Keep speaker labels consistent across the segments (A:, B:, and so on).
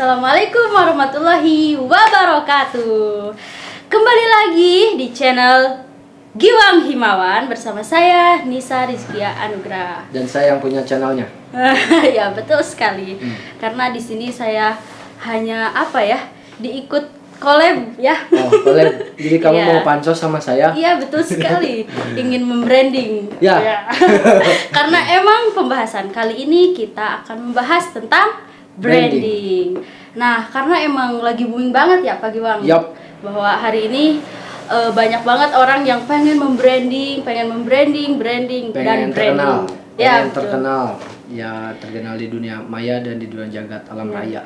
A: Assalamualaikum warahmatullahi wabarakatuh. Kembali lagi di channel Giwang Himawan bersama saya Nisa Rizkia Anugrah.
B: Dan saya yang punya channelnya.
A: Ya betul sekali.
B: Hmm.
A: Karena di sini saya hanya apa ya diikut collab ya.
B: Oh boleh Jadi kamu
A: Iya.
B: mau pansos sama saya?
A: Iya betul sekali. Ingin membranding.
B: Ya.
A: Karena emang pembahasan kali ini kita akan membahas tentang branding. Nah karena emang lagi booming banget ya Pak Giwang
B: Yup.
A: Bahwa hari ini eh, banyak banget orang yang pengen membranding Pengen membranding, branding, dan
B: Pengen
A: branding
B: terkenal
A: Ya
B: Pengen
A: betul.
B: terkenal Ya terkenal di dunia maya dan di dunia jagat alam
A: Ya.
B: raya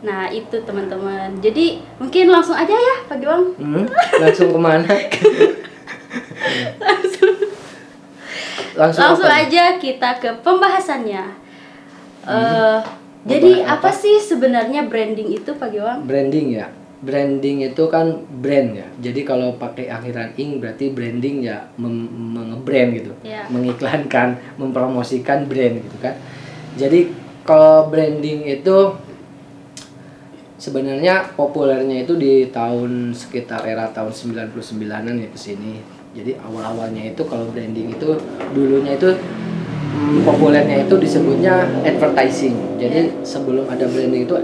A: Nah itu teman-teman Jadi mungkin langsung aja ya Pak Giwang
B: Hmm, Langsung ke mana? Langsung,
A: Langsung
B: apa?
A: aja kita ke pembahasannya. Eh,
B: Hmm.
A: Jadi apa?
B: apa?
A: sih sebenarnya branding itu, Pak Giwang?
B: Branding ya Branding itu kan brand ya Jadi kalau pakai akhiran ing berarti branding ya mengebrand gitu
A: Ya.
B: Mengiklankan, mempromosikan brand gitu kan Jadi kalau branding itu sebenarnya populernya itu di tahun sekitar era tahun 99-an ya ke sini. Jadi awal-awalnya itu kalau branding itu dulunya itu populernya itu disebutnya advertising. Jadi sebelum ada branding itu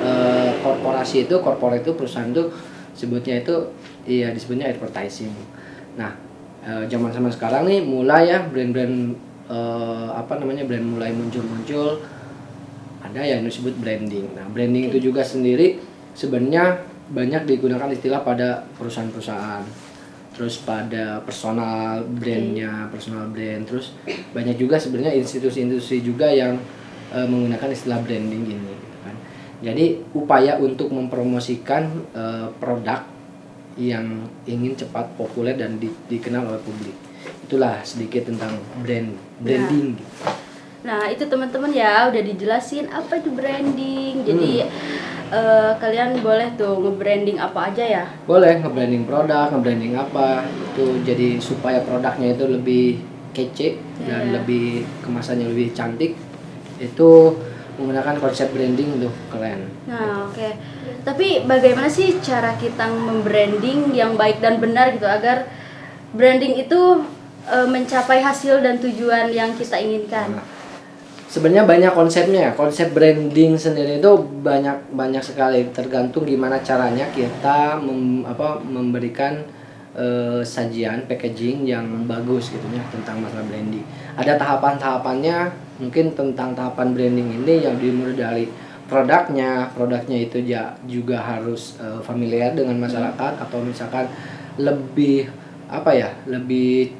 B: eh, korporasi itu korporat itu perusahaan itu sebutnya itu iya disebutnya advertising. Nah, eh, zaman sama sekarang nih mulai ya brand-brand eh, apa namanya brand mulai muncul-muncul ada yang disebut branding. Nah, branding itu juga sendiri sebenarnya banyak digunakan istilah pada perusahaan-perusahaan. Terus pada personal brandnya, personal brand. Terus banyak juga sebenarnya institusi-institusi juga yang eh, menggunakan istilah branding ini. gitu kan. Jadi upaya untuk mempromosikan eh, produk yang ingin cepat populer dan di- dikenal oleh publik. Itulah sedikit tentang brand branding. gitu.
A: Nah, itu teman-teman ya udah dijelasin apa itu branding. Jadi
B: Hmm.
A: Eh, kalian boleh tuh nge-branding apa aja ya.
B: boleh nge-branding produk, nge-branding apa itu jadi supaya produknya itu lebih kece dan
A: Iya.
B: lebih kemasannya lebih cantik itu menggunakan konsep branding tuh keren.
A: Nah, oke. Tapi bagaimana sih cara kita membranding yang baik dan benar gitu agar branding itu eh, mencapai hasil dan tujuan yang kita inginkan?
B: Nah, sebenarnya banyak konsepnya ya. Konsep branding sendiri itu banyak banyak sekali tergantung gimana caranya kita mem- apa memberikan eh, sajian packaging yang bagus gitu ya tentang masalah branding. Ada tahapan-tahapannya mungkin tentang tahapan branding ini yang dimulai dari produknya, produknya itu ja- juga harus eh, familiar dengan masyarakat atau misalkan lebih apa ya, lebih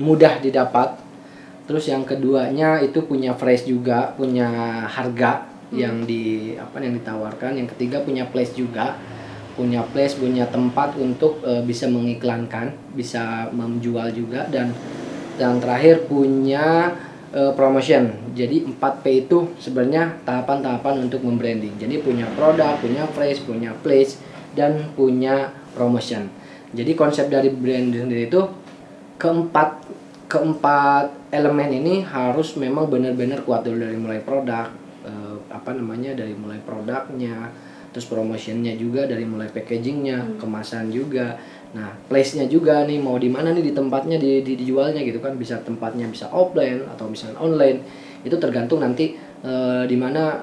B: mudah didapat Terus yang keduanya itu punya price juga, punya harga yang di apa yang ditawarkan. Yang ketiga punya place juga, punya place, punya tempat untuk eh, bisa mengiklankan, bisa menjual juga dan yang terakhir punya eh, promotion. Jadi 4P itu sebenarnya tahapan-tahapan untuk membranding. Jadi punya produk, punya price, punya place dan punya promotion. Jadi konsep dari branding sendiri itu keempat keempat elemen ini harus memang benar-benar kuat dulu dari mulai produk eh, apa namanya dari mulai produknya terus promotionnya juga dari mulai packagingnya kemasan juga. Nah place nya juga nih mau di mana nih di tempatnya di, di dijualnya gitu kan. Bisa tempatnya bisa offline atau misalnya online. Itu tergantung nanti eh, di mana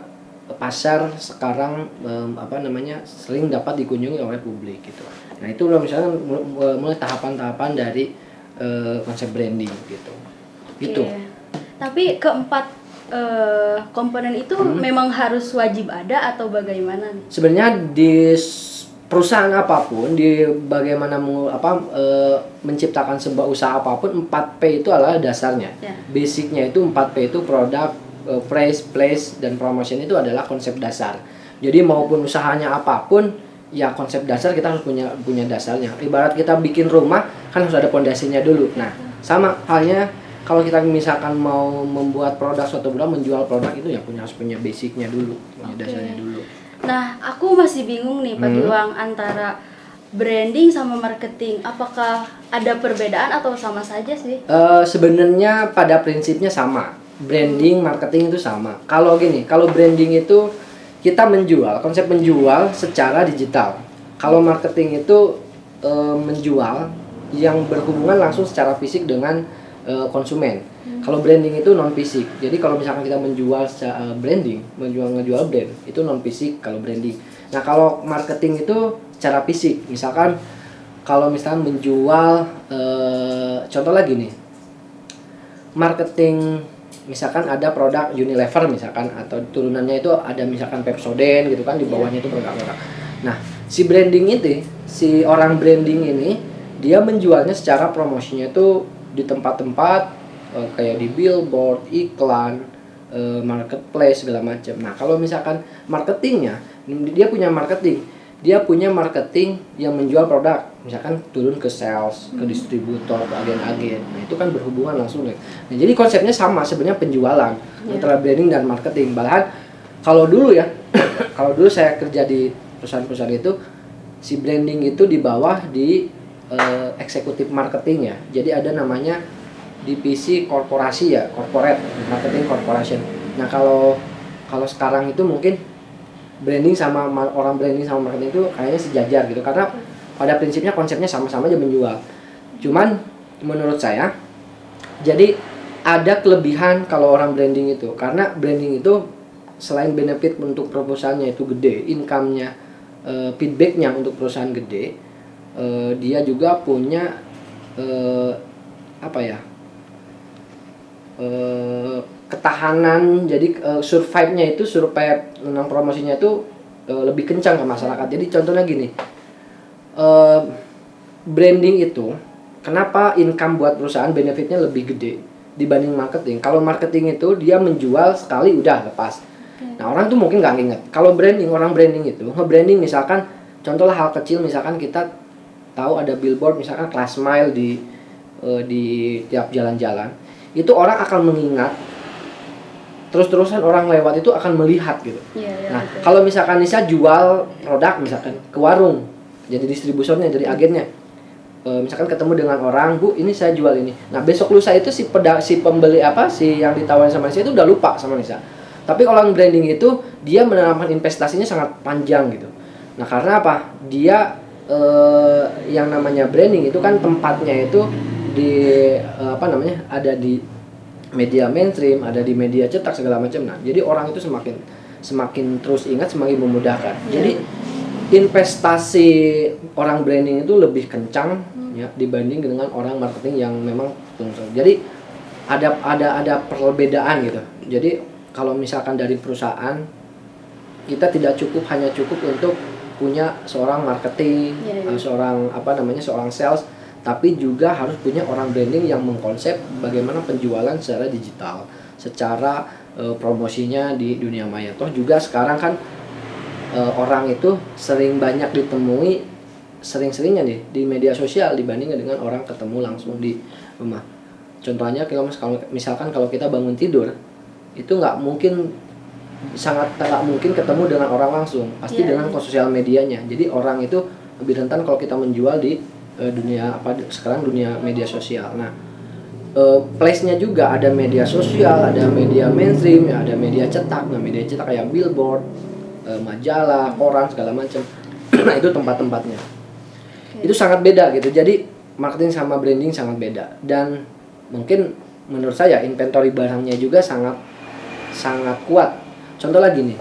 B: pasar sekarang apa namanya sering dapat dikunjungi oleh publik gitu. Nah itu loh misalnya mul- mulai tahapan-tahapan dari eh, konsep branding gitu gitu
A: Oke. Tapi keempat eh, komponen itu
B: Hmm.
A: memang harus wajib ada atau bagaimana nih?
B: sebenarnya di perusahaan apa pun di bagaimana apa eh, menciptakan sebuah usaha apa pun 4P itu adalah dasarnya
A: Ya.
B: basicnya itu 4P itu produk eh, price place dan promotion itu adalah konsep dasar jadi maupun usahanya apa pun ya konsep dasar kita harus punya punya dasarnya ibarat kita bikin rumah kan harus ada pondasinya dulu nah sama halnya kalau kita misalkan mau membuat produk suatu produk menjual produk itu ya punya harus punya basicnya dulu punya
A: Oke.
B: dasarnya dulu
A: Nah, aku masih bingung nih Pak
B: Hmm.
A: Antara branding sama marketing. Apakah ada perbedaan atau sama saja sih?
B: Eh, sebenarnya pada prinsipnya sama branding marketing itu sama kalau gini kalau branding itu kita menjual konsep menjual secara digital kalau marketing itu e, menjual yang berhubungan langsung secara fisik dengan e, konsumen. Kalau branding itu non fisik jadi kalau misalkan kita menjual secara branding menjual ngejual brand itu non fisik kalau branding. Nah kalau marketing itu secara fisik. Misalkan kalau misalkan menjual e, contoh lagi nih. Marketing misalkan ada produk Unilever misalkan atau turunannya itu ada misalkan Pepsodent gitu kan di bawahnya itu produk-produk. Nah, si branding itu, si orang branding ini dia menjualnya secara promosinya itu di tempat-tempat uh, kayak di billboard, iklan, uh, marketplace segala macam. Nah, kalau misalkan marketingnya dia punya marketing dia punya marketing yang menjual produk misalkan turun ke sales ke hmm. distributor ke agen-agen nah itu kan berhubungan langsung nah, jadi konsepnya sama sebenarnya penjualan yeah. antara branding dan marketing bahkan kalau dulu ya kalau dulu saya kerja di perusahaan-perusahaan itu si branding itu di bawah di uh, eksekutif marketing ya. Jadi ada namanya divisi korporasi ya corporate marketing corporation. Nah kalau kalau sekarang itu mungkin branding sama orang branding sama marketing itu kayaknya sejajar gitu. Karena pada prinsipnya konsepnya sama-sama aja menjual. Cuman menurut saya jadi ada kelebihan kalau orang branding itu. Karena branding itu selain benefit untuk proposalnya itu gede income-nya uh, feedbacknya untuk perusahaan gede uh, dia juga punya uh, apa ya uh, ketahanan jadi uh, survive-nya itu survive tentang promosinya itu uh, lebih kencang ke masyarakat. Jadi contohnya gini. Uh, branding itu kenapa income buat perusahaan benefitnya lebih gede dibanding marketing. Kalau marketing itu dia menjual sekali udah lepas. Nah, orang tuh mungkin nggak inget. Kalau branding, orang branding itu nge-branding misalkan contohlah hal kecil misalkan kita tahu ada billboard misalkan class mile di uh, di tiap jalan-jalan. Itu orang akan mengingat terus-terusan orang lewat itu akan melihat gitu.
A: Ya, ya,
B: nah, betul. kalau misalkan Nisa jual produk misalkan ke warung, jadi distribusinya, jadi agennya. E, misalkan ketemu dengan orang, "Bu, ini saya jual ini." Nah, besok lusa itu si peda si pembeli apa si yang ditawarin sama Nisa itu udah lupa sama Nisa. Tapi kalau branding itu dia menanamkan investasinya sangat panjang gitu. Nah, karena apa? Dia e, yang namanya branding itu kan tempatnya itu di e, apa namanya? ada di media mainstream, ada di media cetak segala macam. Nah, jadi orang itu semakin semakin terus ingat, semakin memudahkan. Yeah. Jadi investasi orang branding itu lebih kencang hmm. ya dibanding dengan orang marketing yang memang Jadi ada ada ada perbedaan gitu. Jadi kalau misalkan dari perusahaan kita tidak cukup hanya cukup untuk punya seorang marketing, yeah, yeah. seorang apa namanya seorang sales tapi juga harus punya orang branding yang mengkonsep bagaimana penjualan secara digital, secara e, promosinya di dunia maya. Toh juga sekarang kan e, orang itu sering banyak ditemui sering-seringnya nih di media sosial dibandingkan dengan orang ketemu langsung di rumah. Contohnya kalau misalkan kalau kita bangun tidur itu nggak mungkin sangat tak mungkin ketemu dengan orang langsung pasti yeah, dengan yeah. sosial medianya jadi orang itu lebih rentan kalau kita menjual di uh, dunia apa sekarang dunia media sosial. Nah, uh, place-nya juga ada media sosial, ada media mainstream, ya, ada media cetak. Nah, media cetak kayak billboard, uh, majalah, koran segala macam. nah, itu tempat-tempatnya. Okay. Itu sangat beda gitu. Jadi marketing sama branding sangat beda dan mungkin menurut saya inventory barangnya juga sangat sangat kuat. Contoh lagi nih.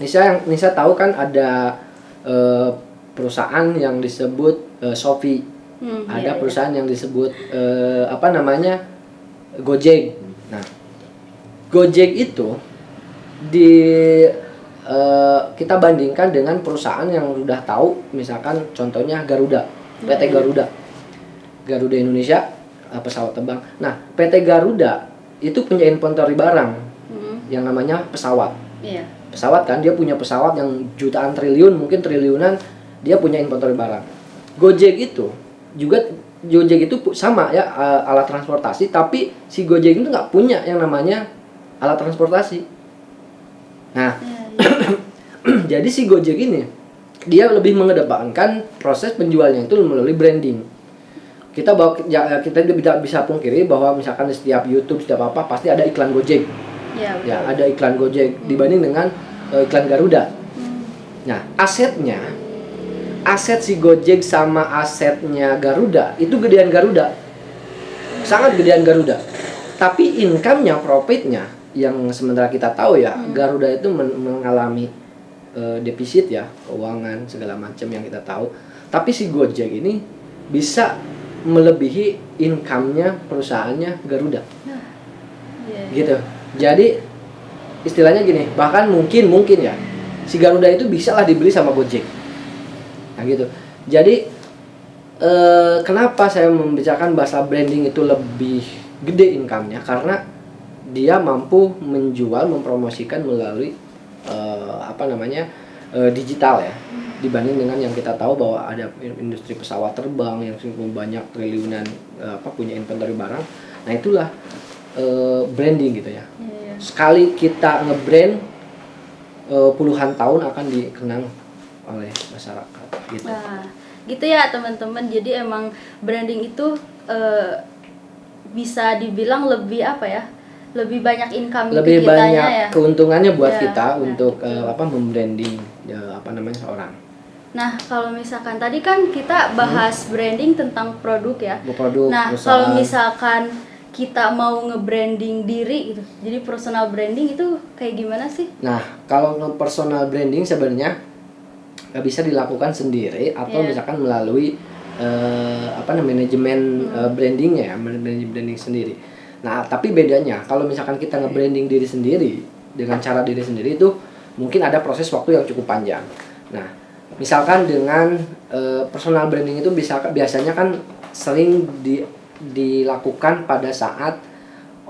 B: Nisa yang Nisa tahu kan ada uh, perusahaan yang disebut uh, Shopee. Hmm, ada iya, iya. perusahaan iya. yang disebut uh, apa namanya Gojek. Nah, Gojek itu di uh, kita bandingkan dengan perusahaan yang sudah tahu, misalkan contohnya Garuda, PT iya, Garuda, Garuda Indonesia pesawat terbang. Nah, PT Garuda itu punya inventory barang hmm. Yang namanya pesawat. Iya. Pesawat kan dia punya pesawat yang jutaan triliun, mungkin triliunan dia punya inventory barang. Gojek itu juga Gojek itu sama ya alat transportasi, tapi si Gojek itu nggak punya yang namanya alat transportasi. Nah, ya, ya. jadi si Gojek ini dia lebih mengedepankan proses penjualnya itu melalui branding. Kita bawa ya, kita tidak bisa pungkiri bahwa misalkan di setiap YouTube setiap apa pasti ada iklan Gojek. Ya, ya ada iklan Gojek hmm. dibanding dengan eh, iklan Garuda.
A: Hmm.
B: Nah, asetnya aset si Gojek sama asetnya Garuda itu gedean Garuda. Sangat gedean Garuda. Tapi income-nya, profitnya yang sementara kita tahu ya,
A: Hmm.
B: Garuda itu men- mengalami eh, defisit ya, keuangan segala macam yang kita tahu. Tapi si Gojek ini bisa melebihi income-nya perusahaannya Garuda
A: Iya, iya.
B: gitu. Jadi istilahnya gini, bahkan mungkin mungkin ya si Garuda itu bisa lah dibeli sama Gojek. Nah gitu. Jadi eh, kenapa saya membicarakan bahasa branding itu lebih gede income-nya karena dia mampu menjual, mempromosikan melalui eh, apa namanya eh, digital ya dibanding dengan yang kita tahu bahwa ada industri pesawat terbang yang cukup banyak triliunan eh, apa punya inventory barang. Nah itulah eh, branding gitu ya.
A: Iya.
B: Sekali kita ngebrand eh, puluhan tahun akan dikenang oleh masyarakat gitu.
A: Nah, gitu ya teman-teman. Jadi emang branding itu eh, bisa dibilang lebih apa ya? Lebih banyak income
B: lebih
A: ke kitanya
B: banyak
A: ya.
B: keuntungannya buat
A: Ya,
B: kita
A: nah,
B: untuk
A: gitu.
B: eh, apa membranding ya, apa namanya seorang
A: Nah, kalau misalkan tadi kan kita bahas branding tentang produk ya.
B: produk
A: Nah, kalau misalkan kita mau nge-branding diri gitu. Jadi personal branding itu kayak gimana sih?
B: Nah, kalau personal branding sebenarnya nggak bisa dilakukan sendiri atau
A: Iya.
B: misalkan melalui eh, apa namanya manajemen
A: Hmm.
B: eh, brandingnya ya, manajemen branding sendiri. Nah, tapi bedanya kalau misalkan kita nge-branding diri sendiri dengan cara diri sendiri itu mungkin ada proses waktu yang cukup panjang. Nah, misalkan dengan eh, personal branding itu bisa biasanya kan sering di, dilakukan pada saat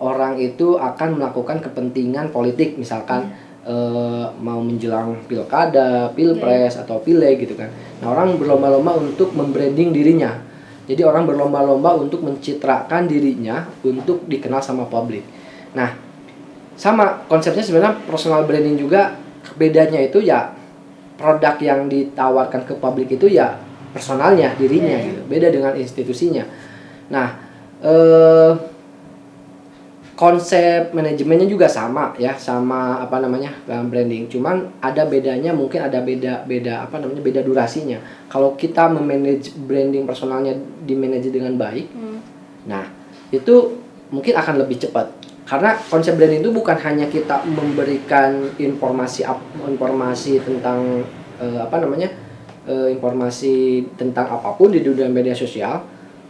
B: orang itu akan melakukan kepentingan politik misalkan eh, mau menjelang pilkada, pilpres atau pileg gitu kan. Nah orang berlomba-lomba untuk membranding dirinya. Jadi orang berlomba-lomba untuk mencitrakan dirinya untuk dikenal sama publik. Nah sama konsepnya sebenarnya personal branding juga bedanya itu ya produk yang ditawarkan ke publik itu ya personalnya dirinya
A: Iya.
B: gitu. Beda dengan institusinya. Nah eh konsep manajemennya juga sama ya sama apa namanya dalam branding. Cuman ada bedanya mungkin ada beda beda apa namanya beda durasinya. Kalau kita memanage branding personalnya dimanage dengan baik
A: Hmm.
B: nah itu mungkin akan lebih cepat. Karena konsep branding itu bukan hanya kita memberikan informasi informasi tentang eh, apa namanya eh, informasi tentang apa pun di dunia media sosial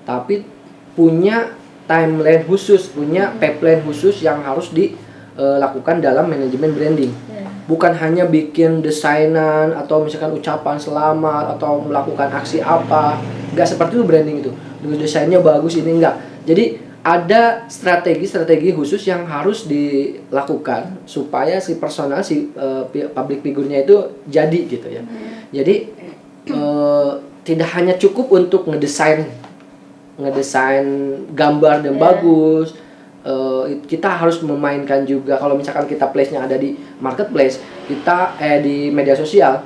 B: tapi punya timeline khusus punya pipeline khusus yang harus dilakukan dalam manajemen branding.
A: Ya.
B: bukan hanya bikin desainan atau misalkan ucapan selamat atau melakukan aksi apa. Nggak seperti itu branding itu. Dengan desainnya bagus ini enggak jadi ada strategi-strategi khusus yang harus dilakukan supaya si personal si eh, pi- public figurnya itu jadi gitu ya. Jadi eh, tidak hanya cukup untuk ngedesain ngedesain gambar dan
A: Iya.
B: bagus Eh, kita harus memainkan juga. Kalau misalkan kita place-nya ada di marketplace kita eh di media sosial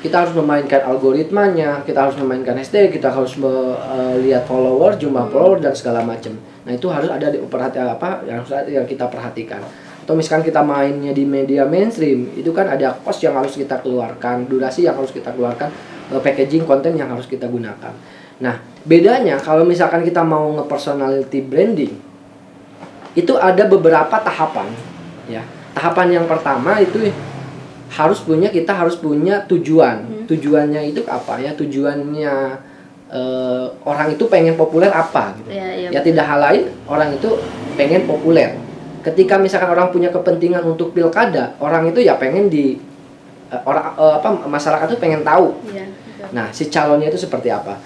B: kita harus memainkan algoritmanya kita harus memainkan hashtag kita harus melihat follower jumlah follower dan segala macam. Nah itu harus ada di perhati apa yang yang kita perhatikan. Atau misalkan kita mainnya di media mainstream itu kan ada cost yang harus kita keluarkan durasi yang harus kita keluarkan eh, packaging konten yang harus kita gunakan nah bedanya kalau misalkan kita mau nge-personality branding itu ada beberapa tahapan ya. Tahapan yang pertama itu harus punya kita harus punya tujuan.
A: Hmm.
B: tujuannya itu apa ya? Tujuannya eh, orang itu pengen populer apa gitu.
A: Ya, ya,
B: ya tidak hal lain orang itu pengen populer. Ketika misalkan orang punya kepentingan untuk pilkada orang itu ya pengen di eh, orang eh, apa masyarakat itu pengen tahu.
A: Iya, betul.
B: Nah, si calonnya itu seperti apa?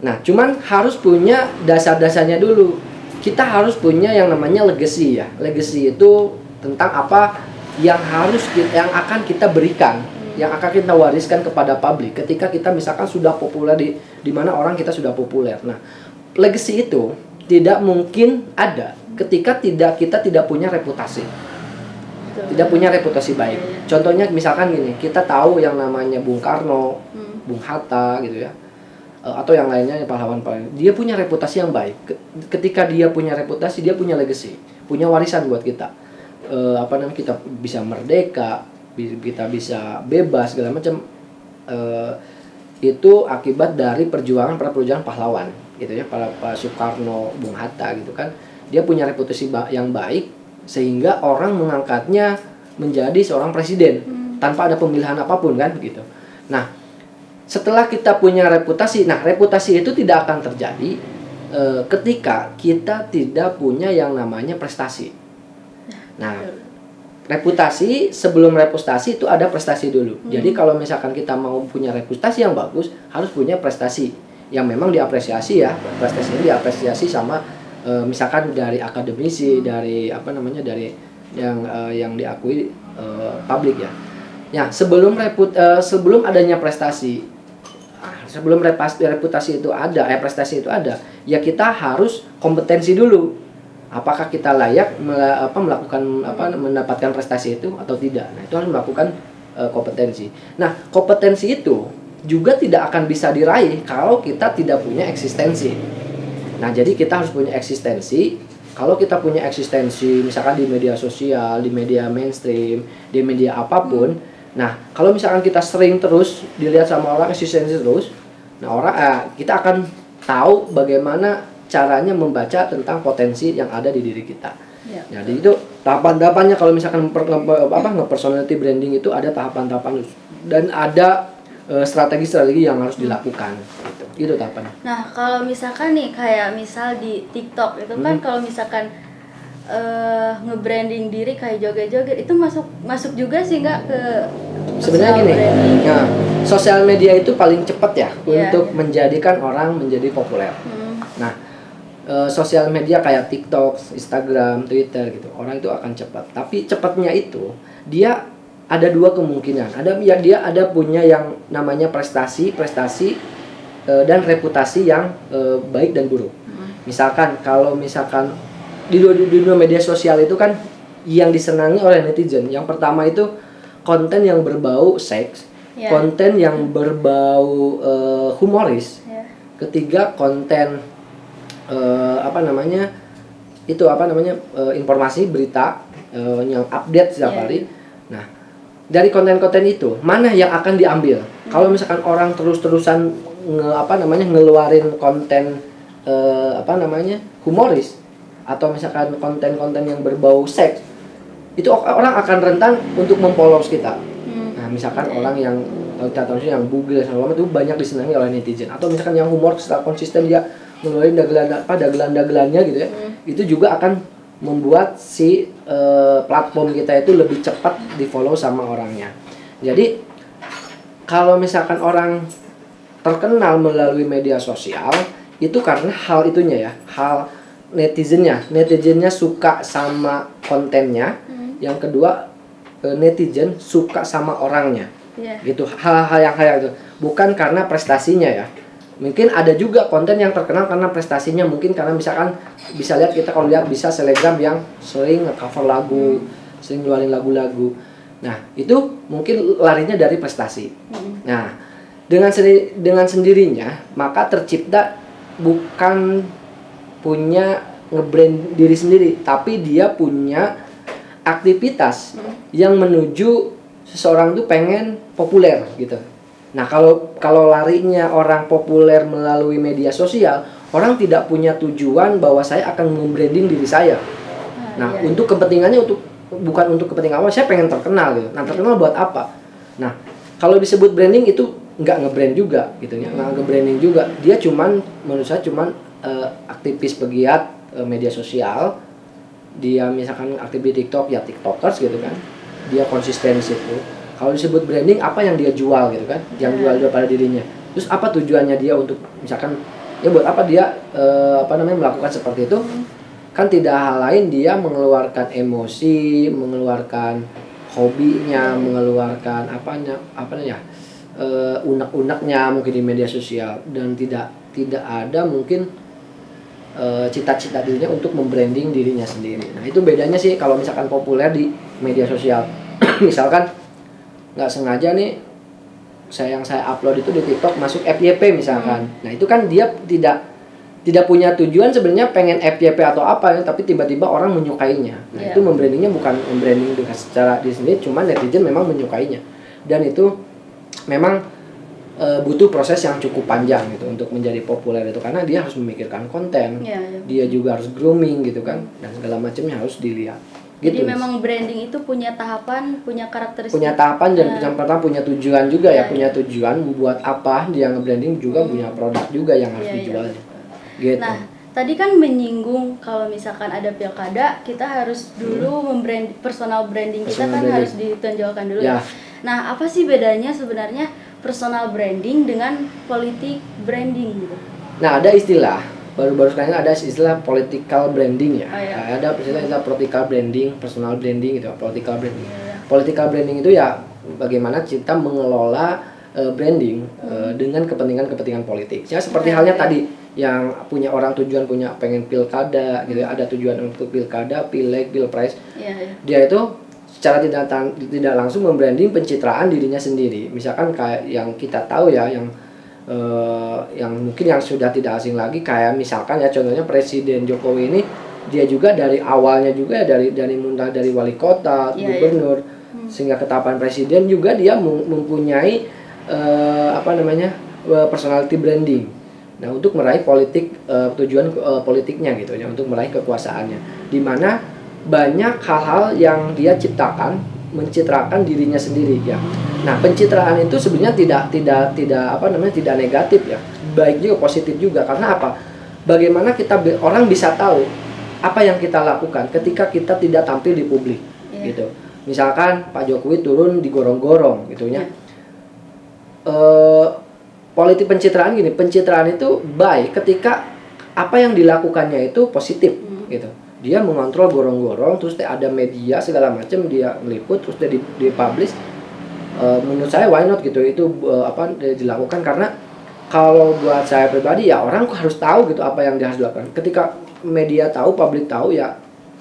B: Nah, cuman harus punya dasar-dasarnya dulu. Kita harus punya yang namanya legacy ya. Legacy itu tentang apa yang harus ki- yang akan kita berikan, yang akan kita wariskan kepada publik ketika kita misalkan sudah populer di di mana orang kita sudah populer. Nah, legacy itu tidak mungkin ada ketika tidak kita tidak punya reputasi tidak punya reputasi baik. Contohnya misalkan gini, kita tahu yang namanya Bung Karno,
A: Hmm.
B: Bung Hatta gitu ya, atau yang lainnya pahlawan-pahlawan. Dia punya reputasi yang baik. Ke- Ketika dia punya reputasi, dia punya legacy, punya warisan buat kita. eh, apa namanya kita bisa merdeka kita bisa bebas segala macam eh, itu akibat dari perjuangan para perjuangan pahlawan gitu ya para Pak Soekarno Bung Hatta gitu kan dia punya reputasi yang baik sehingga orang mengangkatnya menjadi seorang presiden tanpa ada pemilihan apa pun kan gitu nah setelah kita punya reputasi nah reputasi itu tidak akan terjadi eh, ketika kita tidak punya yang namanya prestasi nah reputasi sebelum reputasi itu ada prestasi dulu. Jadi kalau misalkan kita mau punya reputasi yang bagus, harus punya prestasi yang memang diapresiasi ya. Prestasi ini diapresiasi sama eh, misalkan dari akademisi, dari apa namanya dari yang eh, yang diakui eh, publik ya. Ya, sebelum reput eh, sebelum adanya prestasi sebelum reputasi itu ada, eh prestasi itu ada, ya kita harus kompetensi dulu apakah kita layak apa, melakukan apa mendapatkan prestasi itu atau tidak. Nah, itu harus melakukan eh, kompetensi. Nah, kompetensi itu juga tidak akan bisa diraih kalau kita tidak punya eksistensi. Nah, jadi kita harus punya eksistensi. Kalau kita punya eksistensi, misalkan di media sosial, di media mainstream, di media apa pun, nah kalau misalkan kita sering terus dilihat sama orang eksistensi terus, nah orang eh, kita akan tahu bagaimana caranya membaca tentang potensi yang ada di diri kita.
A: Ya.
B: Jadi itu tahapan-tahapannya kalau misalkan nge- apa nge-personality branding itu ada tahapan-tahapan dan ada eh, strategi-strategi yang harus dilakukan gitu. Itu tahapannya.
A: Nah, kalau misalkan nih kayak misal di TikTok itu kan
B: Hmm.
A: kalau misalkan eh nge-branding diri kayak joget-joget itu masuk masuk juga sih nggak ke
B: Sebenarnya gini,
A: branding?
B: nah, sosial media itu paling cepat ya
A: Iya,
B: untuk menjadikan orang menjadi populer.
A: Hmm,
B: Nah, eh, sosial media kayak TikTok, Instagram, Twitter gitu, orang itu akan cepat. Tapi cepatnya itu dia ada dua kemungkinan. Ada ya dia ada punya yang namanya prestasi, prestasi eh, dan reputasi yang eh, baik dan buruk.
A: hmm.
B: Misalkan kalau misalkan di dunia media sosial itu kan yang disenangi oleh netizen. Yang pertama itu konten yang berbau seks,
A: Ya.
B: konten yang berbau eh, humoris,
A: Ya.
B: ketiga konten eh, apa namanya itu apa namanya eh, informasi berita eh, yang update setiap
A: Iya.
B: hari nah dari konten-konten itu mana yang akan diambil kalau misalkan orang terus-terusan nge, apa namanya ngeluarin konten eh, apa namanya humoris atau misalkan konten-konten yang berbau seks itu orang akan rentan untuk mempolos kita
A: Hmm.
B: Nah, misalkan orang yang kalau kita tahu yang bugil segala macam itu banyak disenangi oleh netizen atau misalkan yang humor secara konsisten dia ngeluarin dagelan apa dagelan-dagelannya gitu ya.
A: Hmm.
B: Itu juga akan membuat si eh, platform kita itu lebih cepat di-follow sama orangnya. Jadi kalau misalkan orang terkenal melalui media sosial itu karena hal itunya ya, hal netizennya. Netizennya suka sama kontennya.
A: Hmm.
B: Yang kedua eh, netizen suka sama orangnya
A: Ya.
B: gitu hal-hal yang kayak itu bukan karena prestasinya ya mungkin ada juga konten yang terkenal karena prestasinya mungkin karena misalkan bisa lihat kita kalau lihat bisa selebgram yang sering cover lagu sering ngeluarin lagu-lagu nah itu mungkin larinya dari prestasi
A: Hmm.
B: nah dengan sendiri dengan sendirinya maka tercipta bukan punya ngebrand diri sendiri tapi dia punya aktivitas yang menuju seseorang tuh pengen populer gitu. Nah, kalau kalau larinya orang populer melalui media sosial, orang tidak punya tujuan bahwa saya akan membranding diri saya. Nah,
A: iya.
B: untuk kepentingannya untuk bukan untuk kepentingan awal, saya pengen terkenal gitu. Nah, terkenal buat apa? Nah, kalau disebut branding itu nggak ngebrand juga gitu ya, nggak nge-branding juga. Dia cuman menurut saya cuman eh, aktivis pegiat eh, media sosial. Dia misalkan aktif di TikTok ya TikTokers gitu kan. Dia konsisten di situ. Kalau disebut branding apa yang dia jual gitu kan? Yang
A: Ya.
B: jual jual pada dirinya. Terus apa tujuannya dia untuk misalkan ya buat apa dia eh, apa namanya melakukan seperti itu? kan tidak hal lain dia mengeluarkan emosi, mengeluarkan hobinya, mengeluarkan apanya, apa ya, eh, unek-uneknya mungkin di media sosial dan tidak tidak ada mungkin cita-cita dirinya untuk membranding dirinya sendiri. Nah itu bedanya sih kalau misalkan populer di media sosial, misalkan nggak sengaja nih saya yang saya upload itu di TikTok masuk FYP misalkan. Nah itu kan dia tidak tidak punya tujuan sebenarnya pengen FYP atau apa ya, tapi tiba-tiba orang menyukainya. Nah,
A: Iya.
B: itu membrandingnya bukan membranding dengan secara di sini, cuma netizen memang menyukainya. Dan itu memang e, butuh proses yang cukup panjang gitu untuk menjadi populer itu karena dia harus memikirkan konten,
A: Iya, iya.
B: dia juga harus grooming gitu kan dan segala macamnya harus dilihat. Gitu.
A: Jadi memang branding itu punya tahapan, punya karakteristik.
B: punya tahapan dan
A: Nah.
B: yang pertama punya tujuan juga ya,
A: Iya,
B: punya tujuan buat apa dia nge-branding juga punya produk juga yang harus
A: Iya, iya.
B: dijualnya. Gitu.
A: Nah, tadi kan menyinggung kalau misalkan ada pilkada, kita harus dulu membrand personal branding kita
B: Personal
A: kan
B: branding.
A: harus ditonjolkan dulu.
B: Ya.
A: ya. Nah, apa sih bedanya sebenarnya personal branding dengan politik branding gitu?
B: Nah, ada istilah baru-baru sekarang ada istilah political branding ya.
A: Oh, iya.
B: Nah, ada istilah istilah political branding, personal branding gitu, political branding.
A: Iya.
B: Political branding itu ya bagaimana kita mengelola eh, branding eh, dengan kepentingan-kepentingan politik. Ya seperti
A: Iya,
B: halnya
A: iya.
B: tadi yang punya orang tujuan punya pengen pilkada gitu ya, ada tujuan untuk pilkada, pileg, pilpres.
A: Iya, iya.
B: Dia itu secara tidak tidak langsung membranding pencitraan dirinya sendiri. Misalkan kayak yang kita tahu ya yang eh, yang mungkin yang sudah tidak asing lagi kayak misalkan ya contohnya Presiden Jokowi ini dia juga dari awalnya juga ya, dari dari mulai dari wali kota,
A: Iya,
B: gubernur sehingga ke tahapan presiden juga dia mem- mempunyai eh, apa namanya eh, personality branding. Nah, untuk meraih politik eh, tujuan eh, politiknya gitu ya, untuk meraih kekuasaannya. Di mana banyak hal-hal yang dia ciptakan mencitrakan dirinya sendiri ya. Nah, pencitraan itu sebenarnya tidak tidak tidak apa namanya tidak negatif ya. Baik juga positif juga karena apa? Bagaimana kita orang bisa tahu apa yang kita lakukan ketika kita tidak tampil di publik
A: Iya.
B: gitu. Misalkan Pak Jokowi turun di gorong-gorong gitu ya. Eh, politik pencitraan gini, pencitraan itu baik ketika apa yang dilakukannya itu positif
A: Hmm.
B: gitu. Dia mengontrol gorong-gorong, terus ada media segala macam dia meliput, terus dia di, dipublish. Eh, menurut saya why not gitu itu eh, apa dilakukan karena kalau buat saya pribadi ya orang harus tahu gitu apa yang dia harus lakukan. Ketika media tahu, publik tahu ya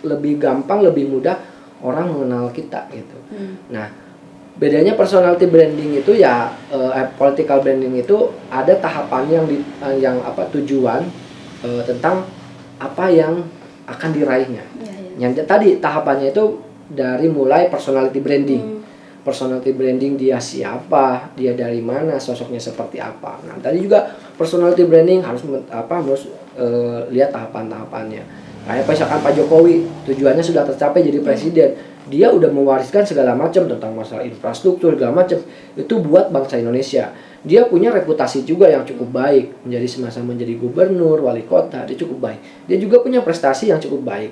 B: lebih gampang, lebih mudah orang mengenal kita gitu.
A: Hmm.
B: Nah, bedanya personality branding itu ya eh, political branding itu ada tahapan yang di yang apa tujuan eh, tentang apa yang akan diraihnya.
A: Iya, iya.
B: Yang tadi tahapannya itu dari mulai personality branding.
A: Hmm.
B: Personality branding dia siapa, dia dari mana, sosoknya seperti apa. Nah, tadi juga personality branding harus apa harus eh, lihat tahapan-tahapannya. Kayak misalkan Pak Jokowi tujuannya sudah tercapai jadi presiden, dia udah mewariskan segala macam tentang masalah infrastruktur segala macam itu buat bangsa Indonesia. Dia punya reputasi juga yang cukup baik menjadi semasa menjadi gubernur, wali kota, dia cukup baik. Dia juga punya prestasi yang cukup baik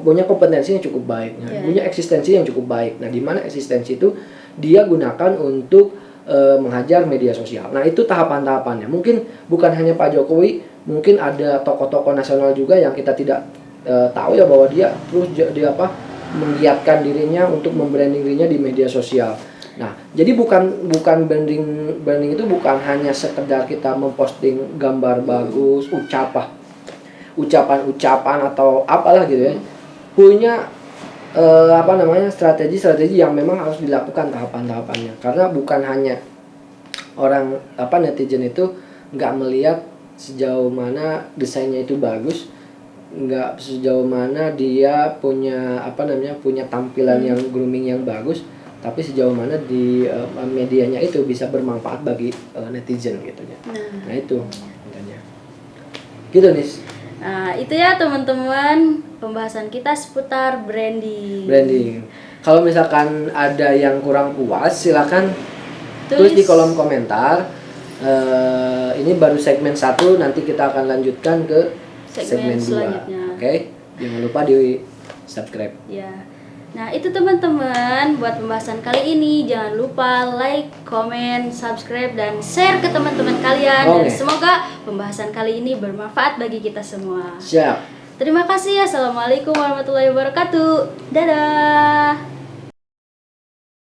B: punya kompetensi yang cukup baik, nah,
A: Iya.
B: punya eksistensi yang cukup baik. Nah, di mana eksistensi itu dia gunakan untuk eh, menghajar media sosial. Nah, itu tahapan-tahapannya. Mungkin bukan hanya Pak Jokowi, mungkin ada tokoh-tokoh nasional juga yang kita tidak eh, tahu ya bahwa dia terus dia apa menggiatkan dirinya untuk membranding dirinya di media sosial. Nah, jadi bukan bukan branding branding itu bukan hanya sekedar kita memposting gambar bagus, ucapan ucapan-ucapan atau apalah gitu ya. Punya eh, apa namanya strategi-strategi yang memang harus dilakukan tahapan-tahapannya. Karena bukan hanya orang apa netizen itu nggak melihat sejauh mana desainnya itu bagus nggak sejauh mana dia punya apa namanya punya tampilan yang grooming yang bagus tapi sejauh mana di eh, medianya itu bisa bermanfaat bagi eh, netizen gitu ya
A: Nah,
B: nah itu intinya. gitu nih
A: Nah, itu ya teman-teman pembahasan kita seputar branding.
B: branding. Kalau misalkan ada yang kurang puas, silakan tulis, di
A: Tulis.
B: kolom komentar. Eh, ini baru segmen satu, nanti kita akan lanjutkan ke segmen,
A: Segmen
B: dua. Oke, jangan lupa di subscribe.
A: Ya. Nah, itu teman-teman buat pembahasan kali ini jangan lupa like, comment, subscribe dan share ke teman-teman kalian dan
B: Oke.
A: semoga pembahasan kali ini bermanfaat bagi kita semua.
B: Siap.
A: Terima kasih. Assalamualaikum warahmatullahi wabarakatuh. Dadah.